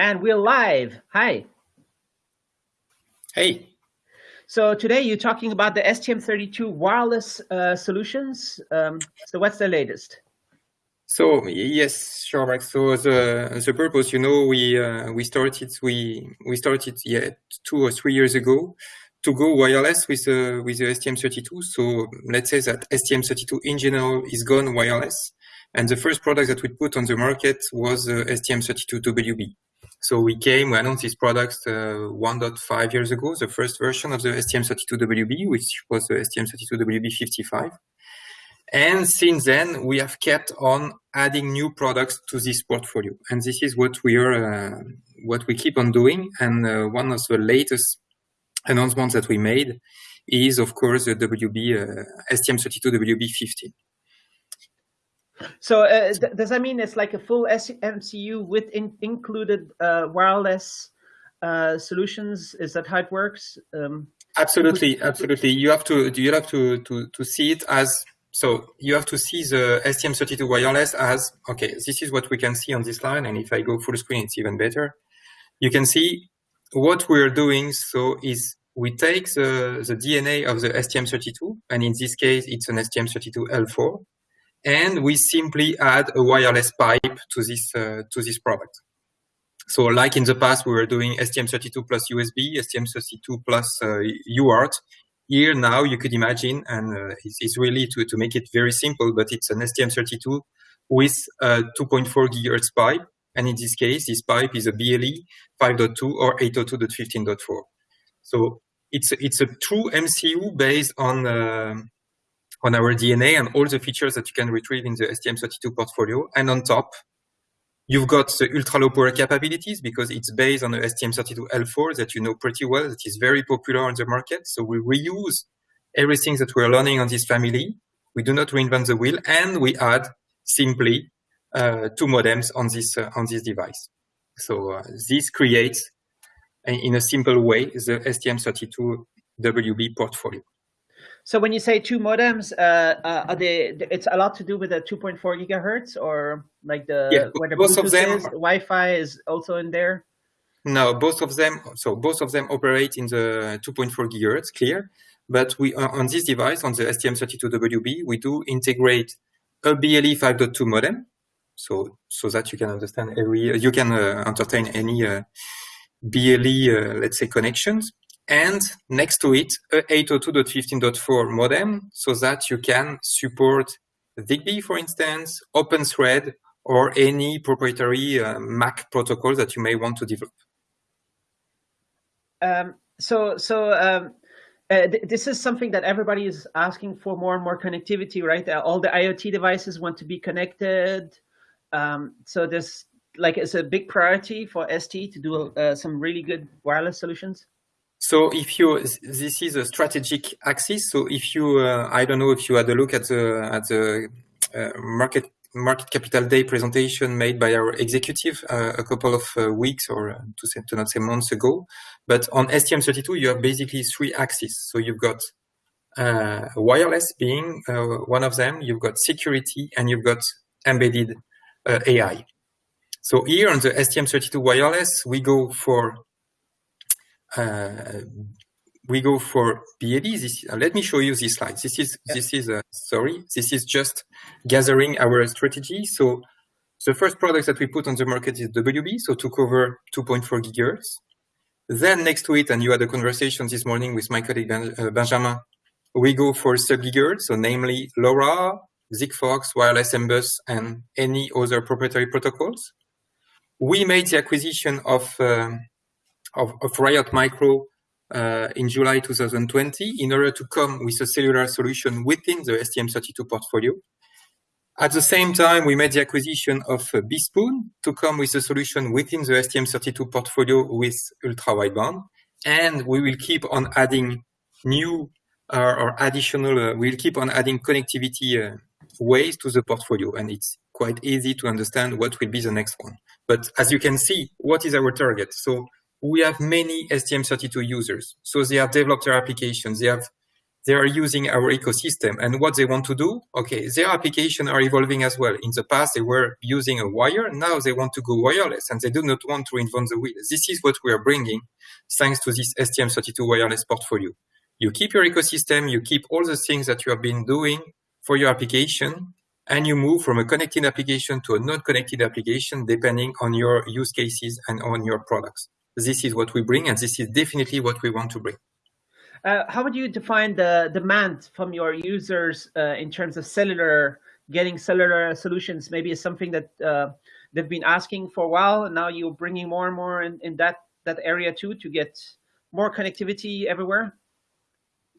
And we're live. Hi. Hey. So today you're talking about the STM32 wireless uh, solutions. Um, so what's the latest? So yes, sure, Mark. So the the purpose, you know, we uh, we started we we started yeah two or three years ago to go wireless with uh, with the STM32. So let's say that STM32 in general is gone wireless, and the first product that we put on the market was the STM32WB. So we came, we announced these products uh, 1.5 years ago, the first version of the STM32WB, which was the STM32WB55. And since then, we have kept on adding new products to this portfolio. And this is what we are, uh, what we keep on doing. And uh, one of the latest announcements that we made is, of course, the WB, uh, STM32WB50. So uh, th does that mean it's like a full MCU with in included uh, wireless uh, solutions? Is that how it works? Um, absolutely, absolutely. You have to do you have to to to see it as so you have to see the STM32 wireless as okay. This is what we can see on this line, and if I go full screen, it's even better. You can see what we're doing. So is we take the, the DNA of the STM32, and in this case, it's an STM32L4, and we simply add a wireless pipe to this uh, to this product. So like in the past, we were doing STM32 plus USB, STM32 plus uh, UART. Here now you could imagine, and uh, it's, it's, really to, to make it very simple, but it's an STM32 with a 2.4 gigahertz pipe. And in this case, this pipe is a BLE 5.2 or 802.15.4. So it's, it's a true MCU based on uh, on our DNA and all the features that you can retrieve in the STM32 portfolio. And on top, you've got the ultra low power capabilities because it's based on the STM32L4 that you know pretty well, that is very popular on the market. So we reuse everything that we're learning on this family. We do not reinvent the wheel and we add simply uh, two modems on this, uh, on this device. So uh, this creates, in a simple way, the STM32WB portfolio. So when you say two modems, uh, uh, are they? It's a lot to do with the 2.4 gigahertz, or like the yeah, where the both Bluetooth of them is, Wi-Fi is also in there. No, both of them. So both of them operate in the 2.4 gigahertz, clear. But we on this device on the STM32WB, we do integrate a BLE 5.2 modem, so so that you can understand every you can uh, entertain any uh, BLE uh, let's say connections and next to it a 802.15.4 modem so that you can support Zigbee, for instance, OpenThread, or any proprietary uh, MAC protocol that you may want to develop. Um, so, so um, uh, th this is something that everybody is asking for more and more connectivity, right? Uh, all the IoT devices want to be connected. Um, so this, like, it's a big priority for ST to do uh, some really good wireless solutions. So if you, this is a strategic axis. So if you, uh, I don't know if you had a look at the, at the uh, market, market capital day presentation made by our executive uh, a couple of uh, weeks or uh, to, say, to not say months ago. But on STM32, you have basically three axes. So you've got uh, wireless being one of them, you've got security and you've got embedded AI. So here on the STM32 wireless, we go for we go for BLE. This, uh, let me show you this slide. This is yeah. this is uh, sorry. This is just gathering our strategy. So the first product that we put on the market is WB, so to cover 2.4 gigahertz. Then next to it, and you had a conversation this morning with my colleague ben, uh, Benjamin, we go for sub-gigahertz, so namely LoRa, Sigfox, wireless M-Bus, and any other proprietary protocols. We made the acquisition of um, of, of Riot Micro uh, in July 2020 in order to come with a cellular solution within the STM32 portfolio. At the same time, we made the acquisition of uh, BeSpoon to come with a solution within the STM32 portfolio with ultra wideband. And we will keep on adding new uh, or additional, uh, we'll keep on adding connectivity uh, ways to the portfolio. And it's quite easy to understand what will be the next one. But as you can see, what is our target? So we have many STM32 users. So they have developed their applications. They have they are using our ecosystem and what they want to do. Okay, their application are evolving as well. In the past, they were using a wire. Now they want to go wireless and they do not want to invent the wheel. This is what we are bringing thanks to this STM32 wireless portfolio. You keep your ecosystem, you keep all the things that you have been doing for your application, and you move from a connected application to a non-connected application depending on your use cases and on your products. This is what we bring, and this is definitely what we want to bring. Uh, how would you define the demand from your users uh, in terms of cellular, getting cellular solutions? Maybe is something that uh, they've been asking for a while, and now you're bringing more and more in, in that that area too to get more connectivity everywhere.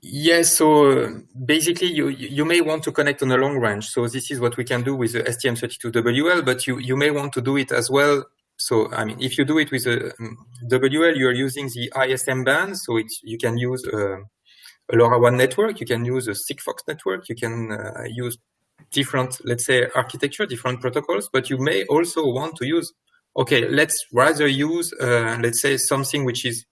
Yes, so basically you you may want to connect on a long range. So this is what we can do with the STM32WL, but you, you may want to do it as well so, I mean, if you do it with a um, WL, you're using the ISM band. So it's, you can use uh, a LoRaWAN network. You can use a Sigfox network. You can uh, use different, let's say, architecture, different protocols, but you may also want to use, okay, let's rather use, uh, let's say, something which is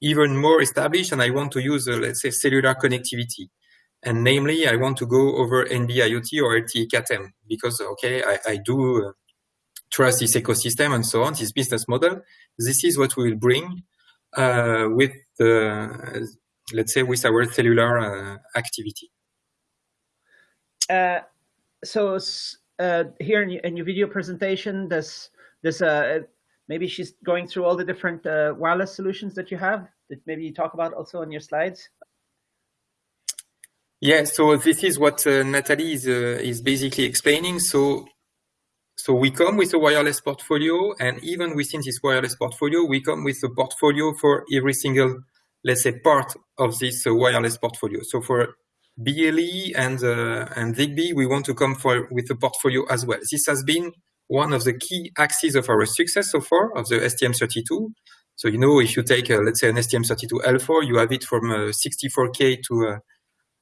even more established, and I want to use, uh, let's say, cellular connectivity. And namely, I want to go over NB-IoT or LTE Cat-M because, okay, I, I do uh, trust this ecosystem and so on, this business model. This is what we will bring uh, with, the, let's say, with our cellular uh, activity. Uh, so uh, here in, in, your video presentation, this, this uh, maybe she's going through all the different uh, wireless solutions that you have that maybe you talk about also on your slides. Yeah, so this is what Natalie is, is basically explaining. So so we come with a wireless portfolio, and even within this wireless portfolio, we come with a portfolio for every single, let's say, part of this uh, wireless portfolio. So for BLE and uh, and Zigbee, we want to come for with a portfolio as well. This has been one of the key axes of our success so far of the STM32. So you know, if you take uh, let's say an STM32L4, you have it from uh, 64k to uh,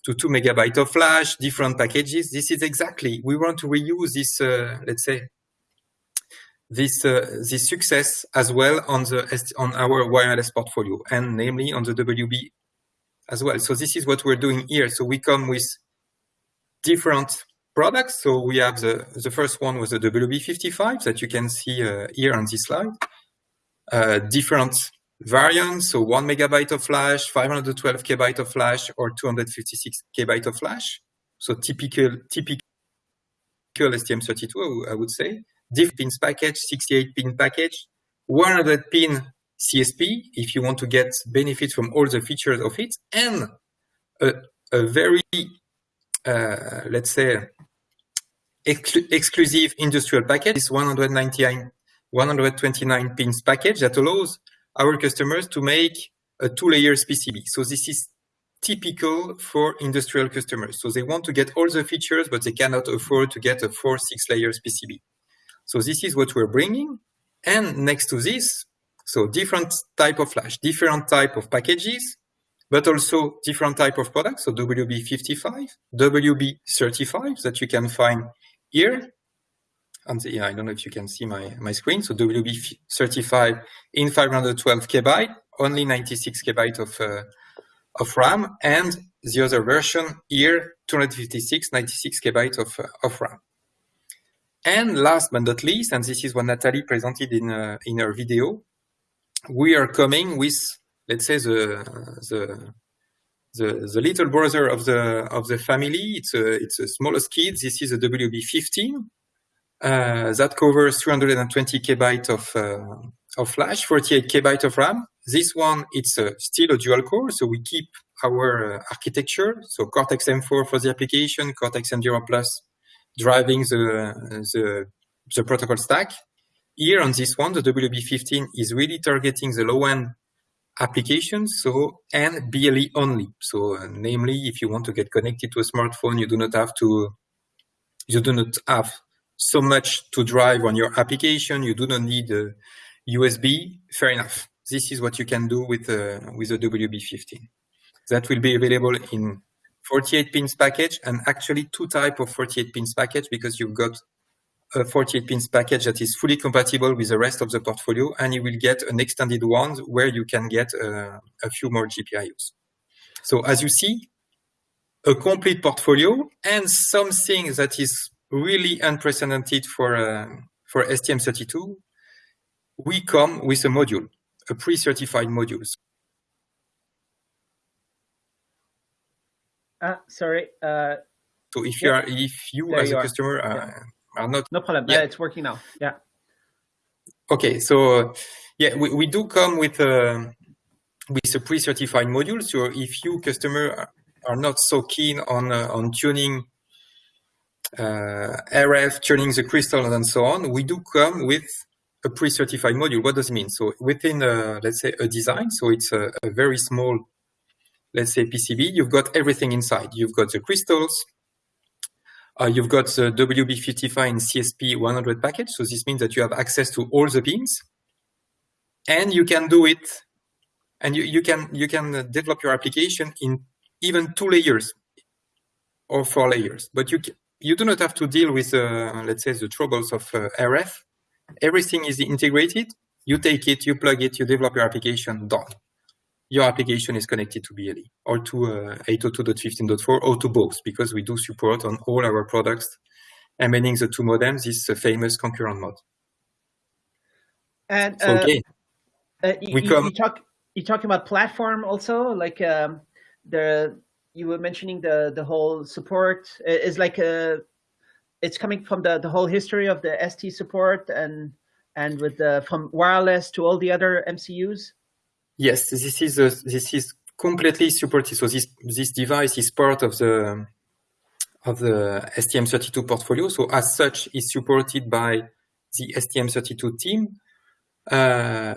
to two megabyte of flash, different packages. This is exactly, we want to reuse this, uh, let's say, this, uh, this success as well on the, on our wireless portfolio and namely on the WB as well. So this is what we're doing here. So we come with different products. So we have the, the first one was the WB55 that you can see uh, here on this slide. Uh, different variants, so one megabyte of flash, 512 kbyte of flash, or 256 kbyte of flash. So typical, typical STM32, I would say. Diff pins package, 68 pin package, 100 pin CSP, if you want to get benefit from all the features of it, and a, a very, uh, let's say, exclu exclusive industrial package, is 199, 129 pins package that allows our customers to make a two layers PCB. So this is typical for industrial customers. So they want to get all the features, but they cannot afford to get a four, six layers PCB. So this is what we're bringing. And next to this, so different type of flash, different type of packages, but also different type of products. So WB55, WB35 that you can find here, and yeah, I don't know if you can see my, my screen. So WB35 in 512 kbyte, only 96 kbyte of, uh, of RAM, and the other version here, 256, 96 kbyte of, uh, of RAM. And last but not least, and this is what Natalie presented in, uh, in her video, we are coming with, let's say, the, the, the, the little brother of the, of the family. It's a, it's a smallest kid. This is a WB15 uh, that covers 320 kbyte of, uh, of flash, 48 kbyte of RAM. This one, it's uh, still a dual core, so we keep our uh, architecture. So Cortex M4 for the application, Cortex M0 Plus driving the, the, the protocol stack. Here on this one, the WB15 is really targeting the low-end applications, so and BLE only. So, uh, namely, if you want to get connected to a smartphone, you do not have to, you do not have so much to drive on your application. You do not need a USB. Fair enough. This is what you can do with uh, with the WB15. That will be available in 48 pins package and actually two type of 48 pins package because you've got a 48 pins package that is fully compatible with the rest of the portfolio and you will get an extended one where you can get uh, a few more GPIOs. So as you see, a complete portfolio and something that is really unprecedented for uh, for STM32. We come with a module, a pre-certified module. Uh, sorry. Uh, so if you are, if you as you a are. customer uh, yeah. are not, no problem. Yeah, it's working now. Yeah. Okay, so yeah, we, we do come with a with a pre-certified module. So if you customer are not so keen on uh, on tuning uh, RF, tuning the crystal and so on, we do come with a pre-certified module. What does it mean? So within, a, let's say, a design, so it's a, a, very small, let's say, PCB, you've got everything inside. You've got the crystals, uh, you've got the WB55 in CSP 100 package. So this means that you have access to all the pins and you can do it and you, you can you can develop your application in even two layers or four layers. But you you do not have to deal with, uh, let's say, the troubles of uh, RF. Everything is integrated. You take it, you plug it, you develop your application, done. Your application is connected to BLE or to uh, 802.15.4 or to both because we do support on all our products embedding the two modems this uh, famous concurrent mode. And so, okay, uh, you, we come. You talk, you're talking about platform also, like um, the you were mentioning the the whole support is like a it's coming from the the whole history of the ST support and and with the from wireless to all the other MCUs. Yes, this is a, this is completely supported. So this this device is part of the of the STM32 portfolio. So as such, is supported by the STM32 team. Uh,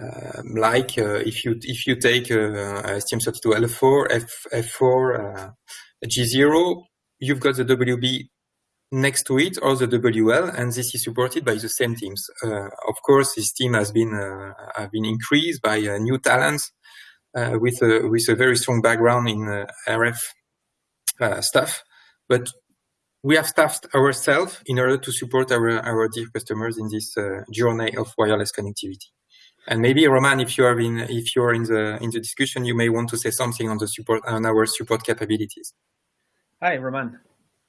like uh, if you if you take uh, STM32L4, F, F4, G0, you've got the WB next to it or the WL, and this is supported by the same teams. Uh, of course, this team has been uh, have been increased by uh, new talents with a with a very strong background in RF stuff, but we have staffed ourselves in order to support our our dear customers in this journey of wireless connectivity. And maybe Roman, if you are in if you are in the in the discussion, you may want to say something on the support on our support capabilities. Hi, Roman.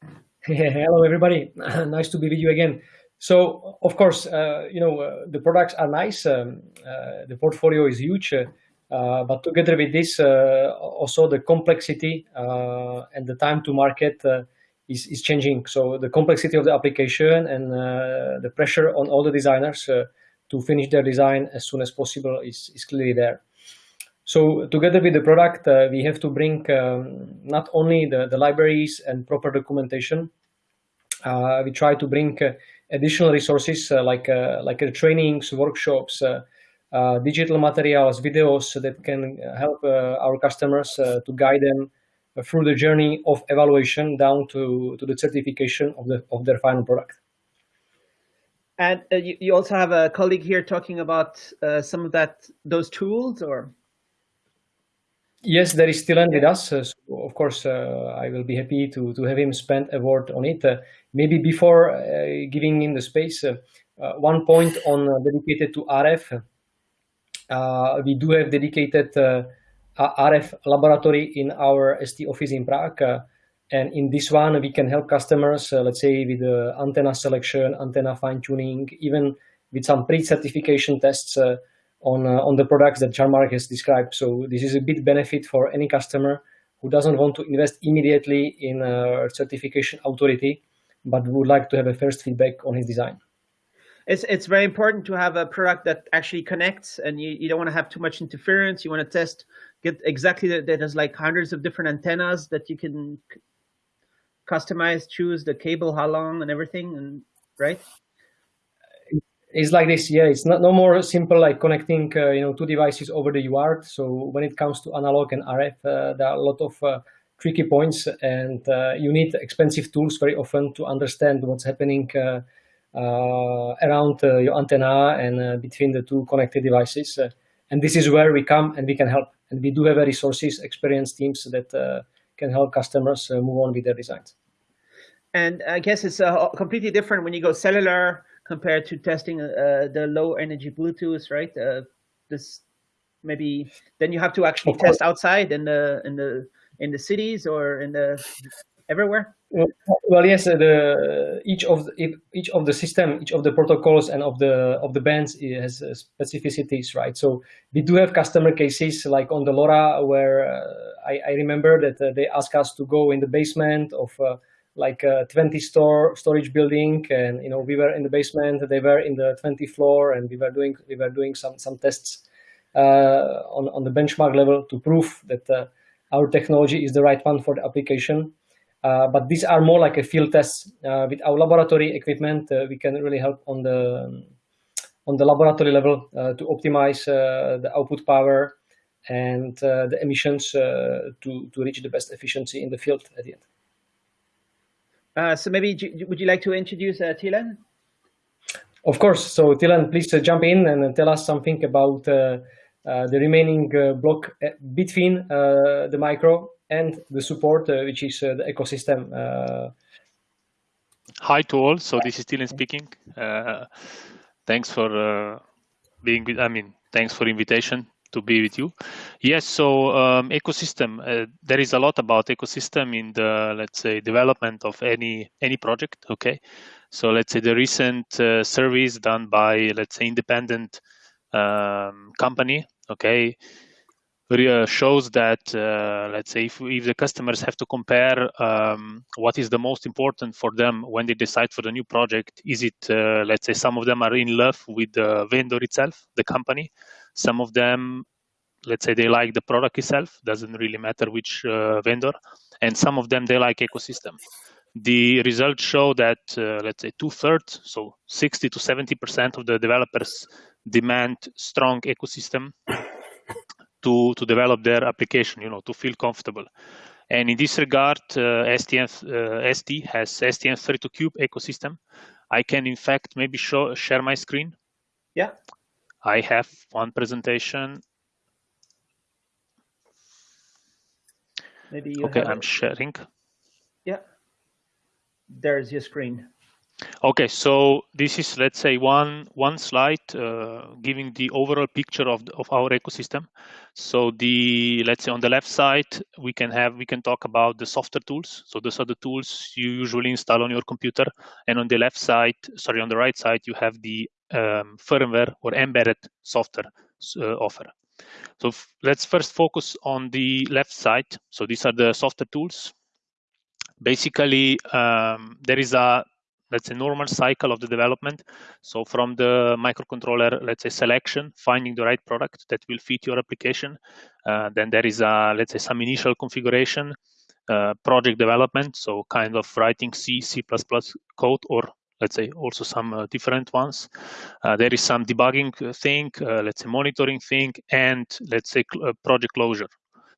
Hello, everybody. nice to be with you again. So, of course, uh, you know uh, the products are nice. Um, uh, the portfolio is huge, uh, but together with this, uh, also the complexity uh, and the time to market is is changing. So the complexity of the application and the pressure on all the designers to finish their design as soon as possible is, is clearly there. So together with the product, uh, we have to bring um, not only the, the libraries and proper documentation, uh, we try to bring uh, additional resources uh, like uh, like uh, trainings, workshops, digital materials, videos that can help our customers to guide them through the journey of evaluation down to, to the certification of, the, of their final product. And uh, you, you, also have a colleague here talking about uh, some of that those tools, or yes, there is Tilen with us. Uh, so of course, uh, I will be happy to to have him spend a word on it. Uh, maybe before uh, giving him the space, one point on dedicated to RF. we do have dedicated RF laboratory in our ST office in Prague and in this one, we can help customers, uh, let's say with the antenna selection, antenna fine tuning, even with some pre-certification tests uh, on, uh, on the products that Jean-Marc has described. So this is a big benefit for any customer who doesn't want to invest immediately in a certification authority, but would like to have a first feedback on his design. It's, it's very important to have a product that actually connects and you, you don't want to have too much interference. You want to test, get exactly that, has like hundreds of different antennas that you can customize, choose the cable, how long, and everything, and right? It's like this, yeah. It's not no more simple like connecting, uh, you know, two devices over the UART. So when it comes to analog and RF, uh, there are a lot of uh, tricky points, and uh, you need expensive tools very often to understand what's happening uh, uh, around your antenna and between the two connected devices. and this is where we come and we can help. And we do have resources, experienced teams that can help customers move on with their designs. And I guess it's uh, completely different when you go cellular compared to testing uh, the low energy Bluetooth, right? Uh, this maybe then you have to actually test outside in the in the in the cities or in the everywhere? Well, well yes, uh, the each of the, each of the system, each of the protocols and of the of the bands has uh, specificities, right? So we do have customer cases like on the LoRa where uh, I, I, remember that uh, they ask us to go in the basement of uh, like a 20 store storage building, and you know we were in the basement, they were in the 20 floor, and we were doing we were doing some some tests uh, on on the benchmark level to prove that our technology is the right one for the application. Uh, but these are more like a field test. Uh, with our laboratory equipment, uh, we can really help on the on the laboratory level to optimize the output power and the emissions to to reach the best efficiency in the field at the end. Uh, so maybe would you like to introduce uh, Tilen? Of course. So Tilen, please uh, jump in and tell us something about the remaining block between the micro and the support, uh, which is uh, the ecosystem. Uh. Hi to all. So this is Tilen speaking. thanks for being with, I mean, thanks for invitation to be with you. Yes, so um, ecosystem. Uh, there is a lot about ecosystem in the let's say development of any any project. Okay, so let's say the recent uh, surveys done by let's say independent um, company. Okay, uh, shows that uh, let's say if, if the customers have to compare um, what is the most important for them when they decide for the new project is it uh, let's say some of them are in love with the vendor itself the company some of them let's say they like the product itself doesn't really matter which uh, vendor and some of them they like ecosystem. The results show that uh, let's say two-thirds so 60 to 70 percent of the developers demand strong ecosystem to to develop their application you know to feel comfortable. And in this regard uh, stm uh, st has stm32cube ecosystem. I can in fact maybe show share my screen? Yeah i have one presentation. Maybe you okay i'm sharing. Yeah. There's your screen. Okay, so this is let's say one one slide uh, giving the overall picture of the, of our ecosystem. So the let's say on the left side we can have we can talk about the software tools. So those are the tools you usually install on your computer, and on the left side, sorry, on the right side you have the um, firmware or embedded software uh, offer. So let's first focus on the left side. So these are the software tools. Basically, um, there is a let's say normal cycle of the development so from the microcontroller let's say selection finding the right product that will fit your application uh, then there is a let's say some initial configuration uh, project development so kind of writing c c++ code or let's say also some uh, different ones. Uh, there is some debugging thing uh, let's say monitoring thing and let's say cl uh, project closure.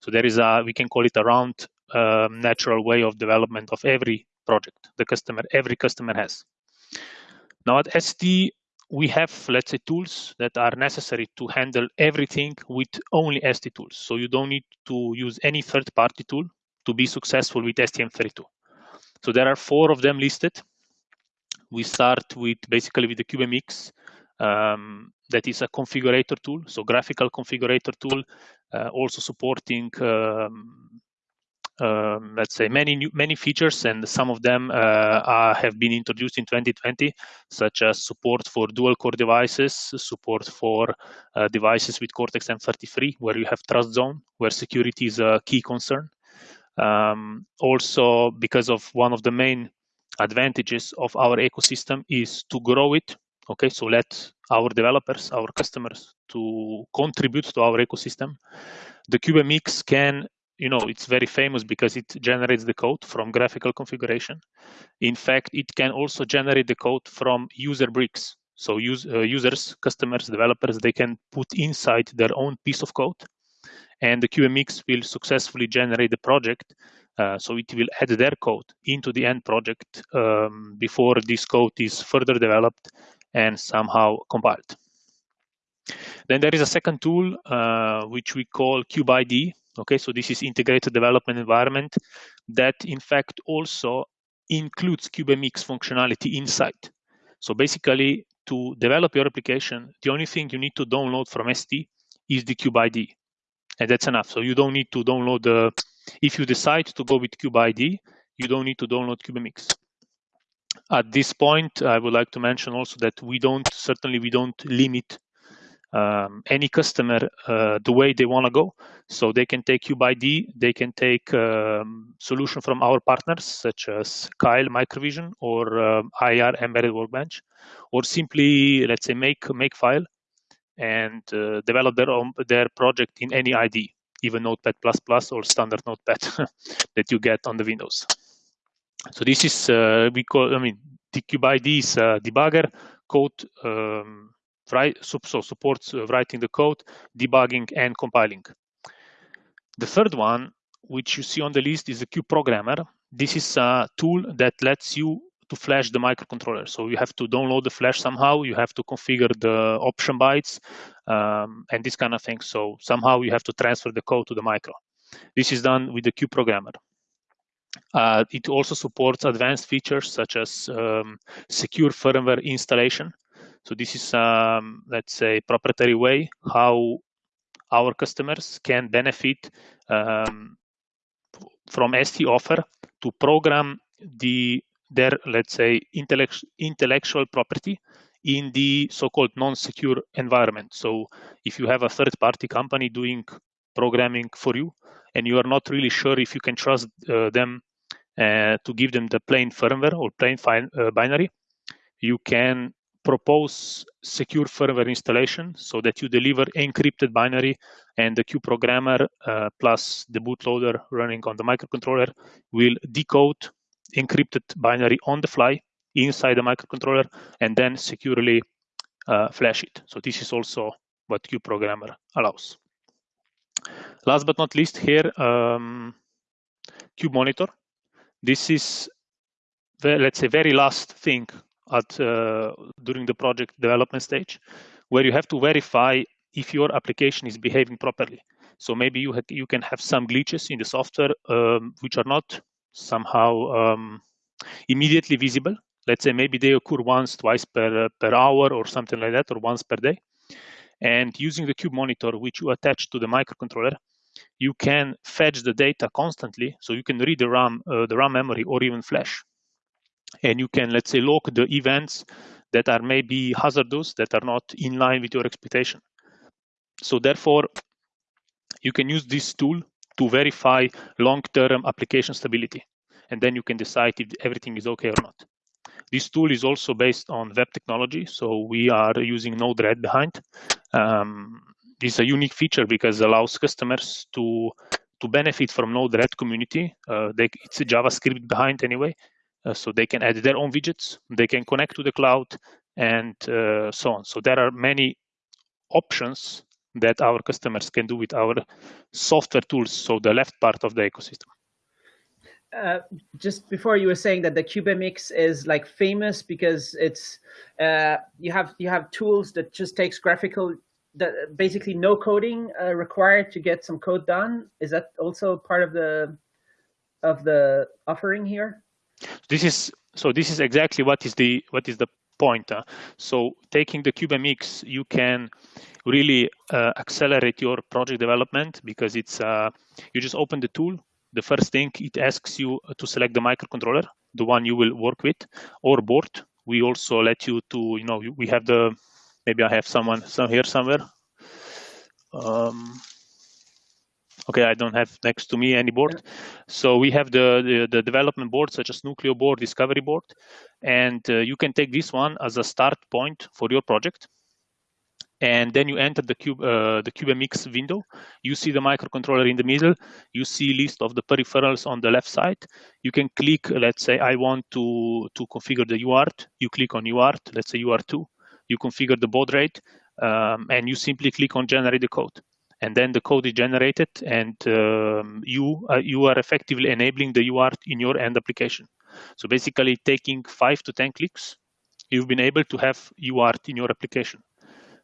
So there is a we can call it a round um, natural way of development of every project the customer every customer has. Now at st we have let's say tools that are necessary to handle everything with only st tools. So you don't need to use any third party tool to be successful with stm32 so there are four of them listed we start with basically with the cubemx um, that is a configurator tool so graphical configurator tool uh, also supporting um, um, let's say many new, many features and some of them uh, are, have been introduced in 2020 such as support for dual core devices support for uh, devices with cortex m33 where you have trust zone where security is a key concern. Um, also because of one of the main advantages of our ecosystem is to grow it okay? So let our developers our customers to contribute to our ecosystem. The cubemx can you know it's very famous because it generates the code from graphical configuration. In fact it can also generate the code from user bricks. So use, uh, users customers developers they can put inside their own piece of code. And the cubemx will successfully generate the project uh, so it will add their code into the end project um, before this code is further developed and somehow compiled then there is a second tool uh, which we call CubeIDE Okay, so this is integrated development environment that in fact also includes CubeMX functionality inside. So basically to develop your application, the only thing you need to download from ST is the CubeIDE. And that's enough. So you don't need to download the, if you decide to go with CubeIDE, you don't need to download CubeMX. At this point, I would like to mention also that we don't, certainly we don't limit um, any customer uh, the way they want to go. So they can take CubeIDE, they can take um, solution from our partners such as Keil Microvision or um, IAR Embedded Workbench, or simply let's say make make file and uh, develop their own their project in any IDE, even Notepad++ or standard Notepad that you get on the Windows. So this is uh, we call I mean CubeIDE is a debugger code. Um, right, so supports uh, writing the code, debugging, and compiling. The third one, which you see on the list, is the Cube Programmer. This is a tool that lets you to flash the microcontroller. So you have to download the flash somehow. You have to configure the option bytes um, and this kind of thing. So somehow you have to transfer the code to the micro. This is done with the Cube Programmer. Uh, it also supports advanced features such as um, secure firmware installation. So this is, um, let's say, proprietary way how our customers can benefit um, from ST offer to program the their, let's say, intellect intellectual property in the so-called non-secure environment. So if you have a third-party company doing programming for you, and you are not really sure if you can trust uh, them uh, to give them the plain firmware or plain uh, binary, you can propose secure firmware installation so that you deliver encrypted binary and the Cube programmer uh, plus the bootloader running on the microcontroller will decode encrypted binary on the fly inside the microcontroller and then securely uh, flash it. So this is also what Cube programmer allows. Last but not least here, um, Cube monitor. This is, the, let's say, very last thing at uh, during the project development stage, where you have to verify if your application is behaving properly. So maybe you you can have some glitches in the software um, which are not somehow um, immediately visible. Let's say maybe they occur once, twice per per hour or something like that, or once per day. And using the Cube monitor, which you attach to the microcontroller, you can fetch the data constantly. So you can read the RAM, uh, the RAM memory, or even flash and you can, let's say, log the events that are maybe hazardous, that are not in line with your expectation. So therefore, you can use this tool to verify long-term application stability. And then you can decide if everything is okay or not. This tool is also based on web technology. So we are using Node-RED behind. Um, this is a unique feature because it allows customers to to benefit from Node-RED community. Uh, they, it's JavaScript behind anyway, uh, so they can add their own widgets, they can connect to the cloud, and uh, so on. So there are many options that our customers can do with our software tools. So the left part of the ecosystem. Uh, just before you were saying that the CubeMX is like famous because it's uh, you have you have tools that just takes graphical that basically no coding uh, required to get some code done. Is that also part of the of the offering here? This is so this is exactly what is the what is the point. So taking the CubeMX, you can really uh, accelerate your project development because it's uh, you just open the tool. The first thing it asks you to select the microcontroller, the one you will work with, or board. We also let you to you know we have the maybe I have someone some here somewhere. Um, Okay, I don't have next to me any board. So we have the, the, the, development board, such as Nucleo board, Discovery board, and uh, you can take this one as a start point for your project. And then you enter the cube uh, the CubeMX window. You see the microcontroller in the middle. You see list of the peripherals on the left side. You can click. Let's say I want to to configure the UART. You click on UART. Let's say UART2. You configure the baud rate, um, and you simply click on generate the code and then the code is generated and um, you uh, you are effectively enabling the UART in your end application. So basically taking five to 10 clicks, you've been able to have UART in your application.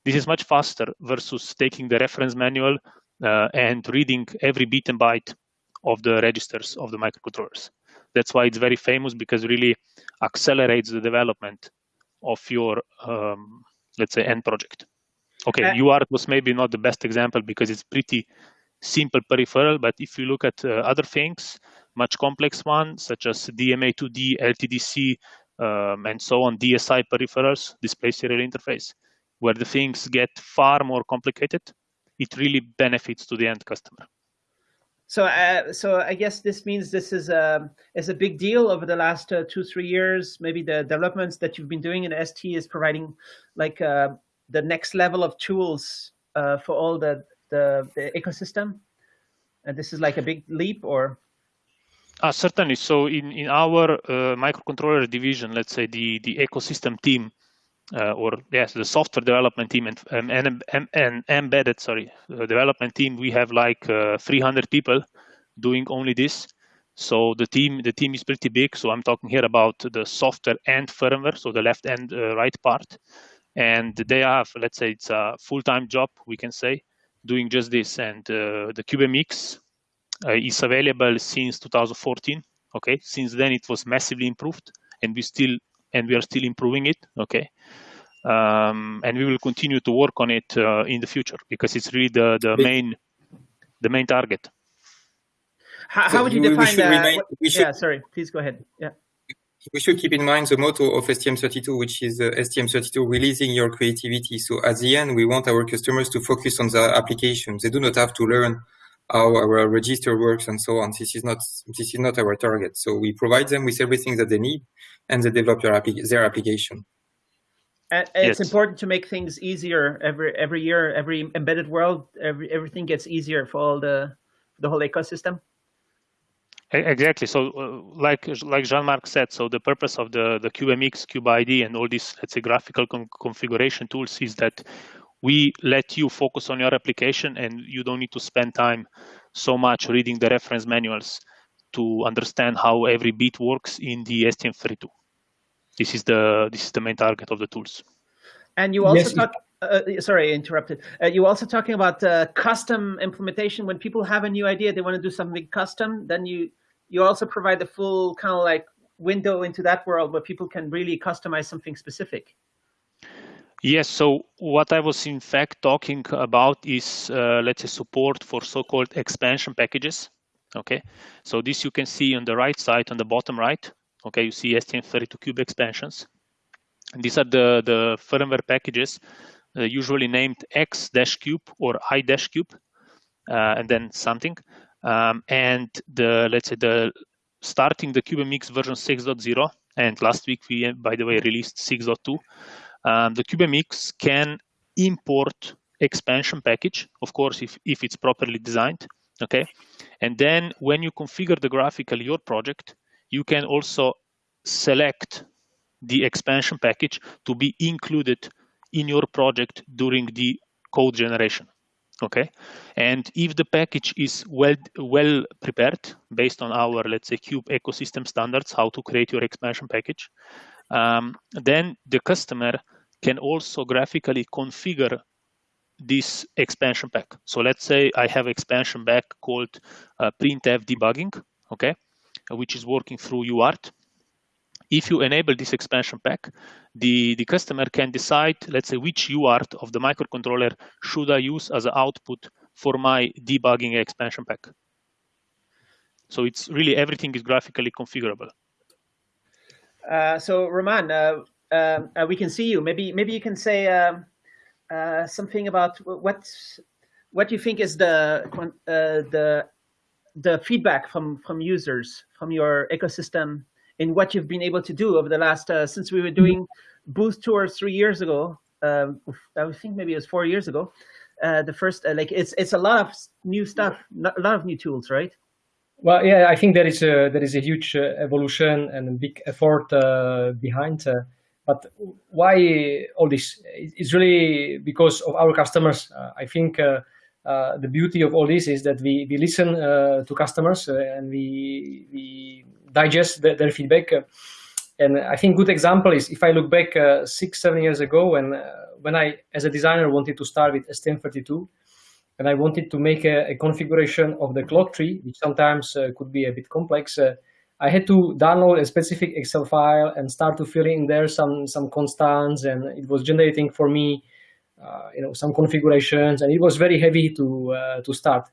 This is much faster versus taking the reference manual uh, and reading every bit and byte of the registers of the microcontrollers. That's why it's very famous because really accelerates the development of your, um, let's say, end project. Okay, uh, UART was maybe not the best example because it's pretty simple peripheral, but if you look at uh, other things, much complex ones such as DMA2D, LTDC, um, and so on, DSI peripherals, display serial interface, where the things get far more complicated, it really benefits to the end customer. So, uh, so I guess this means this is a is a big deal over the last uh, two three years. Maybe the developments that you've been doing in ST is providing like uh, the next level of tools uh, for all the, the, the ecosystem. And this is like a big leap, or uh, certainly. So in, in our uh, microcontroller division, let's say the, the ecosystem team, uh, or yes, the software development team and, um, and, and, and embedded, sorry, uh, development team, we have like uh, 300 people doing only this. So the team, the team is pretty big. So I'm talking here about the software and firmware, so the left and uh, right part. And they have, let's say, it's a full-time job, we can say, doing just this. And the CubeMX uh, is available since 2014. Okay, since then it was massively improved, and we still and we are still improving it. Okay, um, and we will continue to work on it uh, in the future because it's really the the main the main target. How, how would you define that? yeah, sorry, please go ahead. Yeah. We should keep in mind the motto of STM32, which is uh, STM32 releasing your creativity. So at the end, we want our customers to focus on the applications. They do not have to learn how our register works and so on. This is not this is not our target. So we provide them with everything that they need, and they develop their, their application. And it's yes. important to make things easier every every year. Every embedded world, every everything gets easier for all the the whole ecosystem. Exactly. So, uh, like like Jean-Marc said, so the purpose of the the CubeMX, CubeIDE, and all these let's say graphical con configuration tools is that we let you focus on your application and you don't need to spend time so much reading the reference manuals to understand how every bit works in the STM32. This is the this is the main target of the tools. And you also yes. talk. Uh, sorry, I interrupted. Uh, you also talking about uh, custom implementation. When people have a new idea, they want to do something custom. Then you you also provide the full kind of like window into that world where people can really customize something specific. Yes, so what I was in fact talking about is, uh, let's say, support for so-called expansion packages. Okay, so this you can see on the right side, on the bottom right. Okay, you see STM32Cube expansions. And these are the, the firmware packages, uh, usually named X-cube or I-cube, uh, and then something. Um, and the let's say the starting the CubeMX version 6.0, and last week we, by the way, released 6.2 um, the CubeMX can import expansion package, of course, if, if it's properly designed, okay? And then when you configure the graphical your project, you can also select the expansion package to be included in your project during the code generation okay and if the package is well well prepared based on our let's say cube ecosystem standards how to create your expansion package um, then the customer can also graphically configure this expansion pack. So let's say I have expansion pack called uh, printf debugging, okay, which is working through UART. If you enable this expansion pack, the, the customer can decide, let's say, which UART of the microcontroller should I use as an output for my debugging expansion pack. So it's really everything is graphically configurable. Uh, so Roman, uh, um, uh, we can see you. Maybe maybe you can say um, uh, something about what what you think is the uh, the the feedback from from users from your ecosystem in what you've been able to do over the last uh, since we were doing booth tours three years ago. Um, I think maybe it was four years ago. Uh, the first like it's it's a lot of new stuff, a lot of new tools, right? Well, yeah, I think there is a there is a huge uh, evolution and a big effort uh, behind. Uh, but why all this? It's really because of our customers. Uh, I think uh, uh, the beauty of all this is that we we listen to customers and we we digest the, their feedback. and I think good example is if I look back six seven years ago when when I as a designer wanted to start with STM32 and I wanted to make a, a, configuration of the clock tree, which sometimes uh, could be a bit complex, uh, I had to download a specific Excel file and start to fill in there some some constants, and it was generating for me, uh, you know, some configurations, and it was very heavy to uh, to start.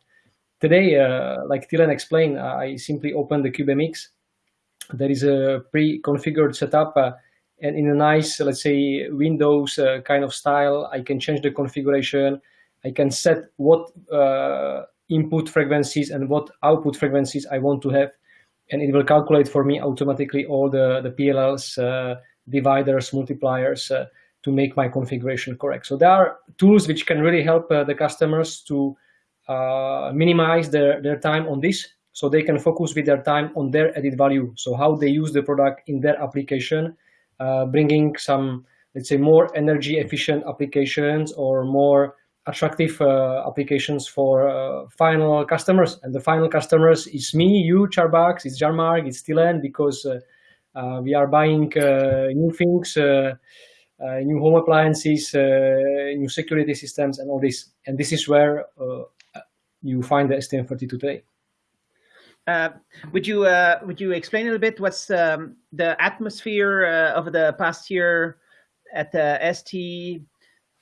today, uh, like Tilen explained, I simply open the CubeMX. There is a pre-configured setup uh, and in a nice, let's say, Windows uh, kind of style, I can change the configuration. I can set what uh, input frequencies and what output frequencies I want to have. And it will calculate for me automatically all the, the PLLs, uh, dividers, multipliers uh, to make my configuration correct. So there are tools which can really help uh, the customers to minimize their, their time on this so they can focus with their time on their added value. So how they use the product in their application, uh, bringing some, let's say, more energy efficient applications or more attractive uh, applications for uh, final customers. And the final customers is me, you, Charbax, it's Jean-Marc, it's Tilen, because uh, uh, we are buying uh, new things, new home appliances, new security systems, and all this. And this is where you find the STM32 today. Uh, would you uh, would you explain a little bit what's um, the atmosphere uh, of the past year at the ST?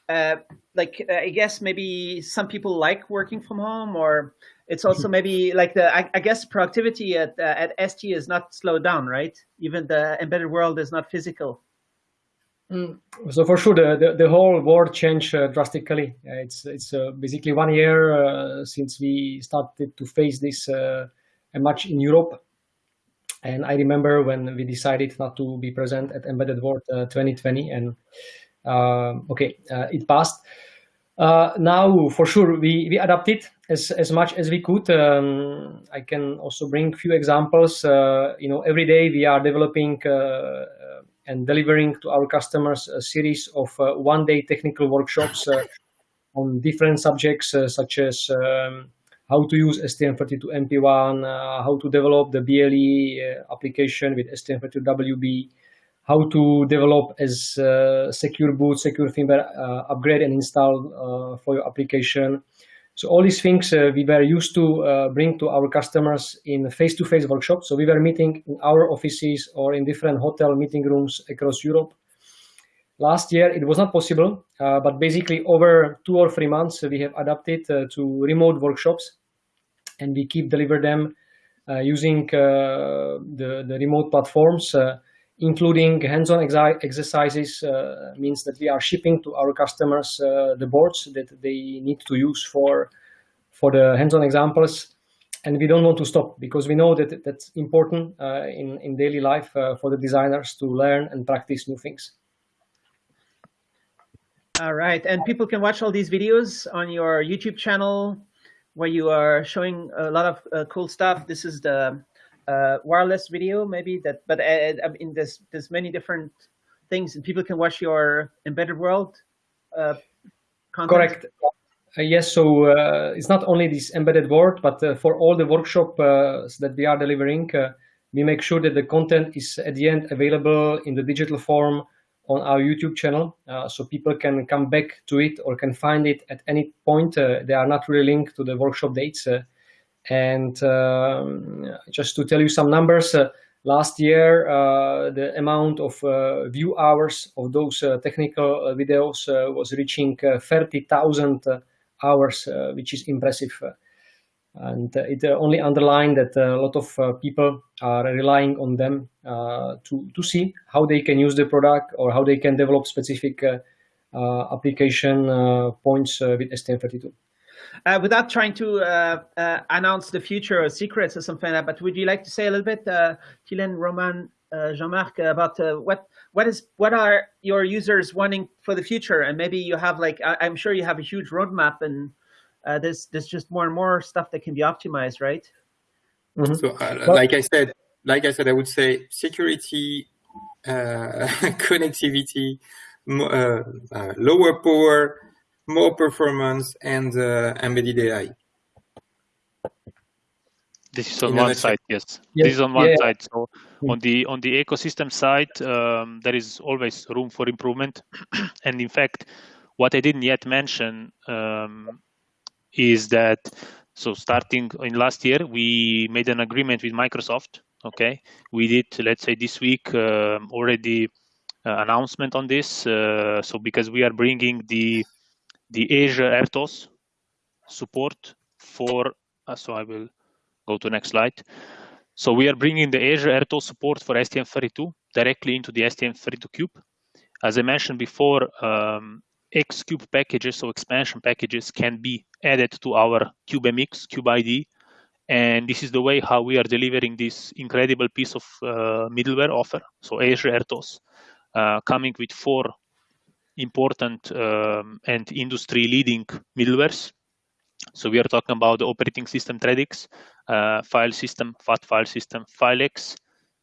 Uh, like uh, I guess maybe some people like working from home, or it's also maybe like the I, I guess productivity at at ST is not slowed down, right? Even the embedded world is not physical. Mm. So for sure, the, the, the, whole world changed uh, drastically. Uh, it's it's uh, basically one year since we started to face this much in Europe. And I remember when we decided not to be present at Embedded World 2020, and okay, it passed. Uh, now, for sure, we, we adapted as, as much as we could. Um, I can also bring a few examples. Uh, you know, every day we are developing uh, and delivering to our customers a series of one-day technical workshops on different subjects such as um, how to use STM32MP1, uh, how to develop the BLE uh, application with STM32WB, how to develop as uh, secure boot, secure firmware uh, upgrade and install uh, for your application. So all these things uh, we were used to bring to our customers in face-to-face -face workshops. So we were meeting in our offices or in different hotel meeting rooms across Europe. Last year it was not possible, but basically over two or three months we have adapted to remote workshops and we keep deliver them uh, using uh, the, the remote platforms, uh, including hands-on exercises means that we are shipping to our customers the boards that they need to use for, for the hands-on examples and we don't want to stop because we know that that's important uh, in, in daily life uh, for the designers to learn and practice new things. All right, and people can watch all these videos on your YouTube channel, where you are showing a lot of uh, cool stuff. This is the uh, wireless video, maybe that, but uh, I mean, there's many different things, and people can watch your embedded world. Uh, content. Correct. Uh, yes, so uh, it's not only this embedded world, but for all the workshop that we are delivering, we make sure that the content is at the end available in the digital form on our YouTube channel, uh, so people can come back to it or can find it at any point. Uh, they are not really linked to the workshop dates. Uh, and um, just to tell you some numbers, uh, last year uh, the amount of uh, view hours of those technical videos was reaching 30,000 hours, which is impressive. And it only underlined that a lot of people are relying on them uh, to, to see how they can use the product or how they can develop specific uh, uh, application points with STM32. Uh, without trying to uh, uh, announce the future or secrets or something like that, but would you like to say a little bit, uh, Tilen, Roman, Jean-Marc, about what what is what are your users wanting for the future? And maybe you have like I, am sure you have a huge roadmap, and there's there's just more and more stuff that can be optimized, right? Mm -hmm. So, like I said, like I said, I would say security, uh, connectivity, uh, uh, lower power, more performance, and uh, embedded AI. This is on one side, yes. yes. This is on one yeah. side. So mm. on the on the ecosystem side, um, there is always room for improvement. and in fact, what I didn't yet mention um, is that so starting in last year, we made an agreement with Microsoft okay we did let's say this week uh, already uh, announcement on this uh, so because we are bringing the the Azure RTOS support for so I will go to next slide. So we are bringing the Azure RTOS support for STM32 directly into the STM32 Cube. As I mentioned before, um, Xcube packages, so expansion packages, can be added to our CubeMX, CubeIDE, and this is the way how we are delivering this incredible piece of uh, middleware offer. So Azure uh, coming with four important um, and industry-leading middlewares. So we are talking about the operating system ThreadX, uh, file system, FAT file system, FileX,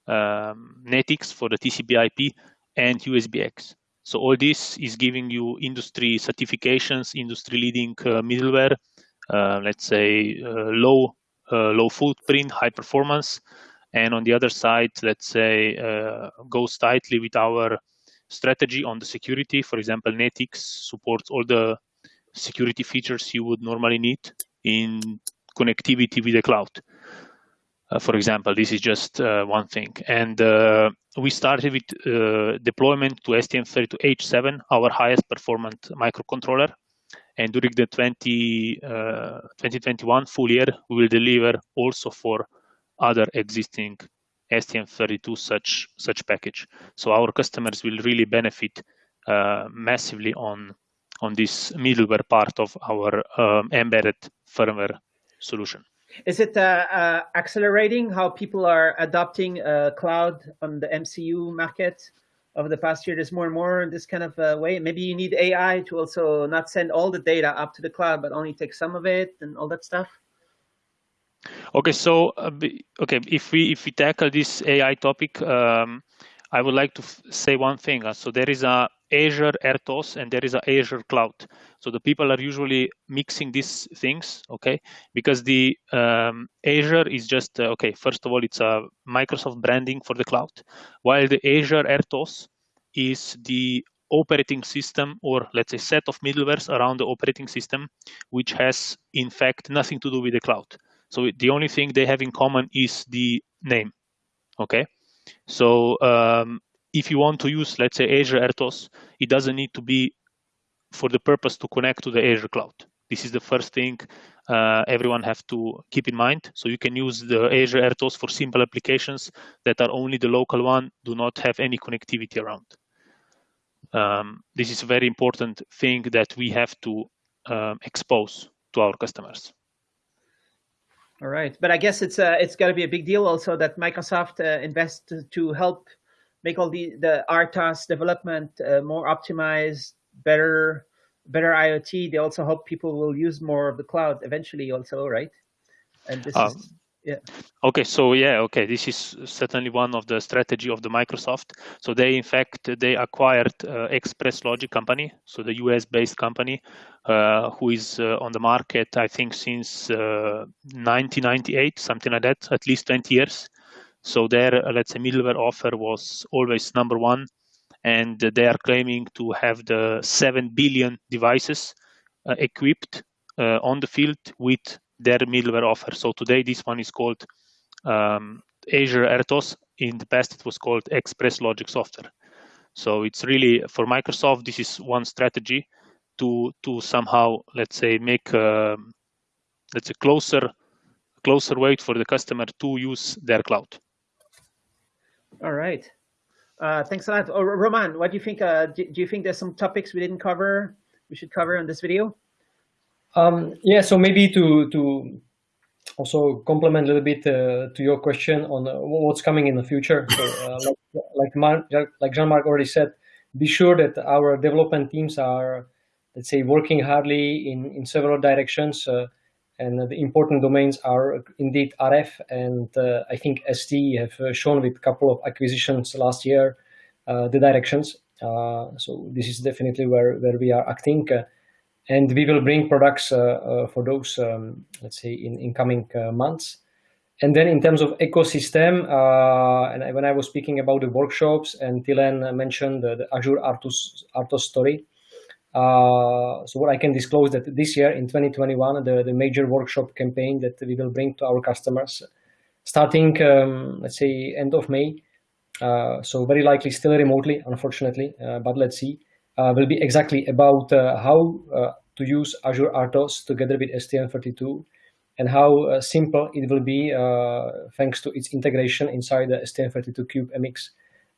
um, NetX for the TCP/IP, and USBX. So all this is giving you industry certifications, industry-leading uh, middleware, uh, let's say uh, low low footprint, high performance, and on the other side, let's say goes tightly with our strategy on the security. For example, NetX supports all the security features you would normally need in connectivity with the cloud. Uh, for example, this is just uh, one thing. And uh, we started with deployment to STM32H7, our highest performant microcontroller. And during the 20, 2021 full year, we will deliver also for other existing STM32 such such package. So our customers will really benefit massively on on this middleware part of our um, embedded firmware solution. Is it uh, uh, accelerating how people are adopting uh, cloud on the MCU market over the past year? There's more and more in this kind of way. Maybe you need AI to also not send all the data up to the cloud, but only take some of it and all that stuff. Okay, so okay, if we if we tackle this AI topic, um, I would like to say one thing. So there is a Azure RTOS and there is a Azure Cloud. So the people are usually mixing these things, okay? Because the um, Azure is just uh, okay. First of all, it's a Microsoft branding for the cloud, while the Azure RTOS is the operating system or let's say set of middlewares around the operating system, which has in fact nothing to do with the cloud. So the only thing they have in common is the name. Okay. So um, if you want to use, let's say, Azure RTOS, it doesn't need to be for the purpose to connect to the Azure cloud. This is the first thing uh, everyone have to keep in mind. So you can use the Azure RTOS for simple applications that are only the local one, do not have any connectivity around. Um, this is a very important thing that we have to um, expose to our customers. All right, but I guess it's uh, it's got to be a big deal also that Microsoft uh, invests to, to, help make all the the RTOS development uh, more optimized, better better IoT. They also hope people will use more of the cloud eventually, also, right? And this um, is yeah. Okay, so yeah, okay, this is certainly one of the strategy of the Microsoft. So they, in fact, they acquired uh, Express Logic company, so the US-based company, uh, who is uh, on the market, I think, since 1998, uh, something like that, at least 20 years. So their, uh, let's say, middleware offer was always number one, and they are claiming to have the seven billion devices uh, equipped on the field with their middleware offer. So today this one is called um, Azure RTOS. In the past it was called Express Logic Software. So it's really for Microsoft. This is one strategy to to somehow let's say make uh, let's say closer closer way for the customer to use their cloud. All right. Uh, thanks a lot. Oh, Roman, what do you think? Uh, do, do you think there's some topics we didn't cover we should cover in this video? Um, yeah, so maybe to to also complement a little bit uh, to your question on uh, what's coming in the future. So, uh, like like, like Jean-Marc already said, be sure that our development teams are, let's say, working hardly in in several directions. Uh, and the important domains are indeed RF and uh, I think ST have uh, shown with a couple of acquisitions last year the directions. so this is definitely where, where we are acting and we will bring products uh, uh, for those, um, let's say, in, in coming uh, months. And then in terms of ecosystem, and when I was speaking about the workshops, and Tilen mentioned the, Azure RTOS, RTOS story, uh, so what I can disclose that this year in 2021, the, the major workshop campaign that we will bring to our customers, starting, um, let's say, end of May, uh, so very likely still remotely, unfortunately, uh, but let's see, will be exactly about how to use Azure RTOS together with STM32 and how simple it will be thanks to its integration inside the STM32Cube MX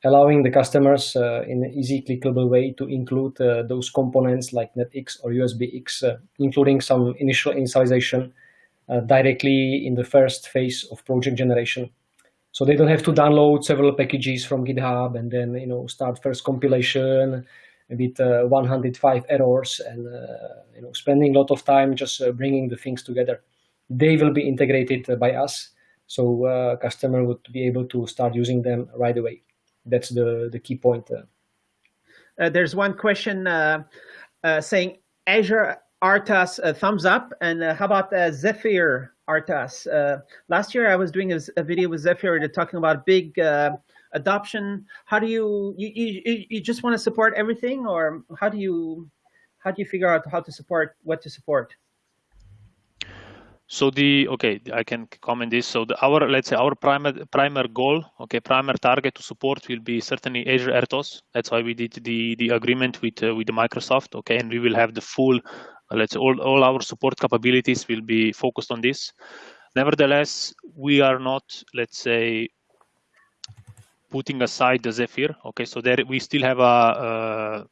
allowing the customers uh, in an easy clickable way to include uh, those components like NetX or USBX, uh, including some initial initialization directly in the first phase of project generation. So they don't have to download several packages from GitHub and then you know start first compilation with uh, 105 errors and uh, you know spending a lot of time just uh, bringing the things together. They will be integrated by us, so customer would be able to start using them right away that's the the key point. Uh, there's one question uh, uh, saying Azure RTOS uh, thumbs up, and uh, how about uh, Zephyr RTOS? last year I was doing a, a, video with Zephyr talking about big adoption. How do you, you you you just want to support everything, or how do you how do you figure out how to support what to support? So the okay, I can comment this. So the, our let's say our primer primer goal, okay, primer target to support will be certainly Azure RTOS. That's why we did the the agreement with uh, with Microsoft, okay, and we will have the full, uh, let's say all all our support capabilities will be focused on this. Nevertheless, we are not, let's say, putting aside the Zephyr. Okay, so there we still have a, uh,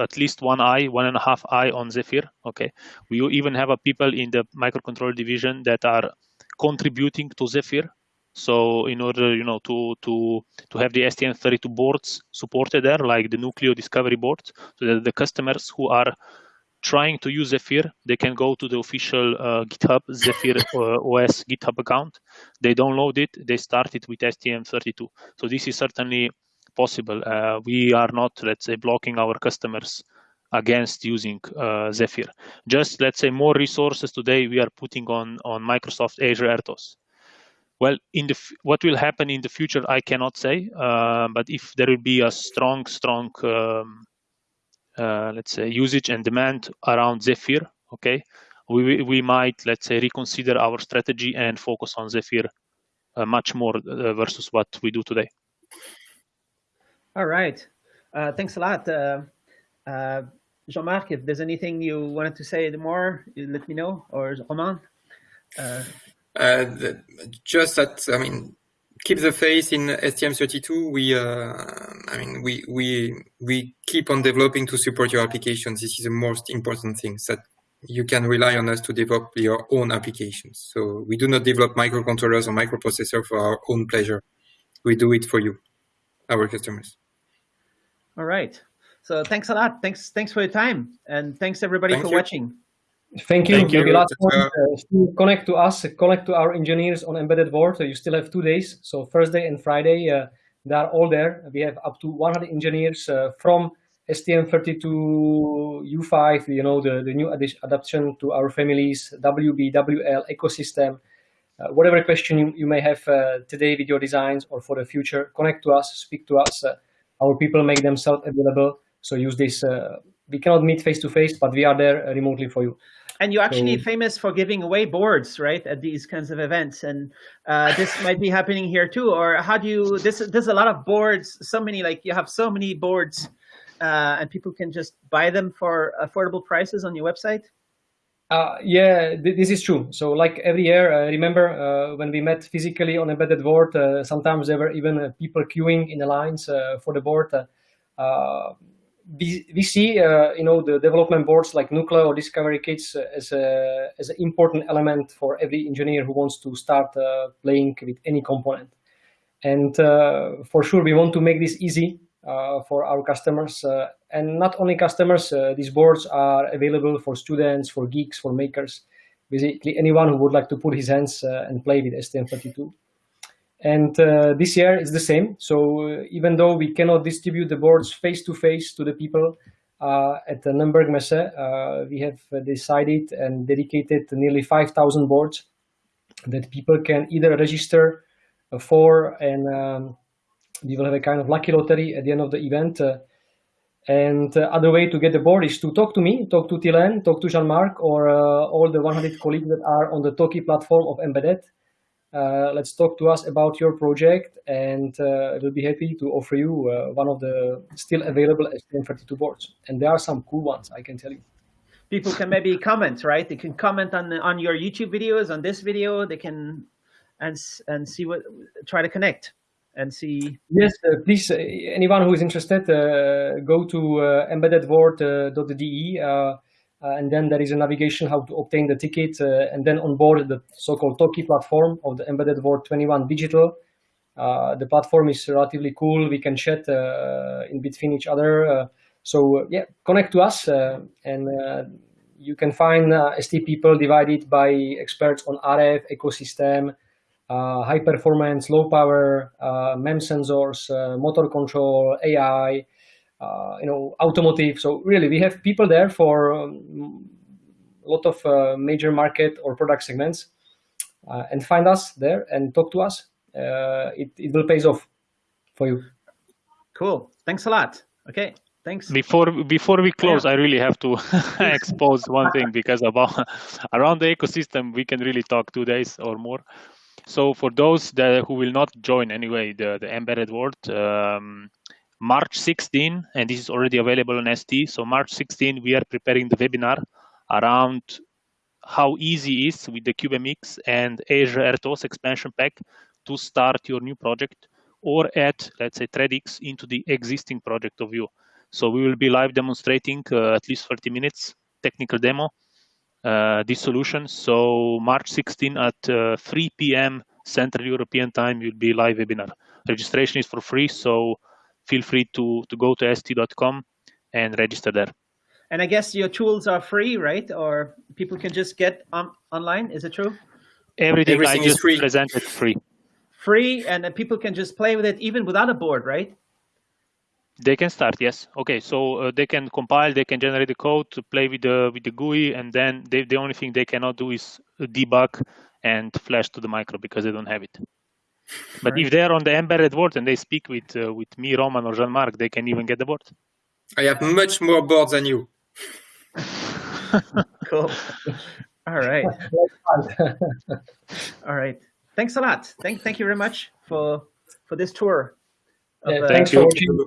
at least one eye, one and a half eye on Zephyr. Okay, we even have a people in the microcontroller division that are contributing to Zephyr. So in order, you know, to to to have the STM32 boards supported there, like the Nucleo Discovery board, so that the customers who are trying to use Zephyr, they can go to the official uh, GitHub Zephyr uh, OS GitHub account. They download it. They start it with STM32. So this is certainly possible. Uh, we are not, let's say, blocking our customers against using uh, Zephyr. Just let's say more resources today we are putting on on Microsoft Azure RTOS. Well, in the what will happen in the future, I cannot say. Uh, but if there will be a strong, strong, um, let's say, usage and demand around Zephyr, okay, we we might let's say reconsider our strategy and focus on Zephyr uh, much more uh, versus what we do today. All right. Uh, thanks a lot. Uh, uh, Jean-Marc, if there's anything you wanted to say more, let me know, or Roman. Uh, uh, the, just that, I mean, keep the faith in STM32. We, uh, I mean, we, we, we keep on developing to support your applications. This is the most important thing that you can rely on us to develop your own applications. So we do not develop microcontrollers or microprocessor for our own pleasure. We do it for you, our customers. All right. So thanks a lot. Thanks thanks for your time. And thanks everybody Thank for you. watching. Thank you. Thank you. last point, uh, connect to us, connect to our engineers on Embedded World. You still have two days. So Thursday and Friday, uh, they are all there. We have up to 100 engineers uh, from STM32 U5, you know, the, the new adaptation to our families, WB, WL, ecosystem, uh, whatever question you, you may have uh, today with your designs or for the future, connect to us, speak to us. Our people make themselves available. So use this. Uh, we cannot meet face to face, but we are there uh, remotely for you. And you're actually so, famous for giving away boards, right, at these kinds of events. And uh, this might be happening here too. Or how do you? This there's a lot of boards. So many like you have so many boards, uh, and people can just buy them for affordable prices on your website. Uh, yeah, th this is true. So like every year, uh, remember uh, when we met physically on embedded world, uh, sometimes there were even uh, people queuing in the lines for the board. we, we see, you know, the development boards like Nucleo or Discovery Kits as, a, as an important element for every engineer who wants to start playing with any component. And for sure, we want to make this easy for our customers. Uh, and not only customers, uh, these boards are available for students, for geeks, for makers, basically anyone who would like to put his hands and play with STM32. And uh, this year it's the same. So uh, even though we cannot distribute the boards face to face to the people uh, at the Nürnberg Messe, we have decided and dedicated nearly 5,000 boards that people can either register for and um, we will have a kind of lucky lottery at the end of the event. Uh, and uh, other way to get the board is to talk to me, talk to Tilen, talk to Jean-Marc, or uh, all the 100 colleagues that are on the Toki platform of Embedded. Let's talk to us about your project, and we'll be happy to offer you one of the still available STM32 boards. And there are some cool ones, I can tell you. people can maybe comment, right? They can comment on on your YouTube videos, on this video. They can and and see what try to connect and see. Yes, uh, please. Uh, anyone who is interested, uh, go to uh, embedded-world.de. Uh, uh, and then there is a navigation how to obtain the ticket and then on board the so-called Toki platform of the Embedded World 21 Digital. the platform is relatively cool. We can chat in between each other. so yeah, connect to us and you can find ST people divided by experts on RF ecosystem, uh, high performance, low power, uh, MEMS sensors, uh, motor control, AI, uh, you know, automotive. So really, we have people there for um, a lot of uh, major market or product segments, uh, and find us there and talk to us. it it will pay off for you. Cool. Thanks a lot. Okay. Thanks. Before before we close, yeah. I really have to expose one thing because about around the ecosystem, we can really talk two days or more. So for those that who will not join anyway the the embedded world, um, March 16, and this is already available on ST. So March 16, we are preparing the webinar around how easy is with the CubeMX and Azure RTOS expansion pack to start your new project or add, let's say, ThreadX into the existing project of you. So we will be live demonstrating uh, at least 30 minutes technical demo this solution. So March 16 at uh, 3 p.m. Central European time will be live webinar. Registration is for free, so feel free to to go to st.com and register there. And I guess your tools are free, right? Or people can just get on, online. Is it true? Everything, Everything I just free. presented free. Free, and people can just play with it even without a board, right? They can start, yes. Okay, so uh, they can compile, they can generate the code to play with the with the GUI, and then they, the only thing they cannot do is debug and flash to the micro because they don't have it. But right. if they are on the embedded world and they speak with uh, with me, Roman, or Jean-Marc, they can even get the board. I have much more boards than you. cool. All right. All right. Thanks a lot. Thank thank you very much for for this tour. Of, yeah, thanks uh, for watching.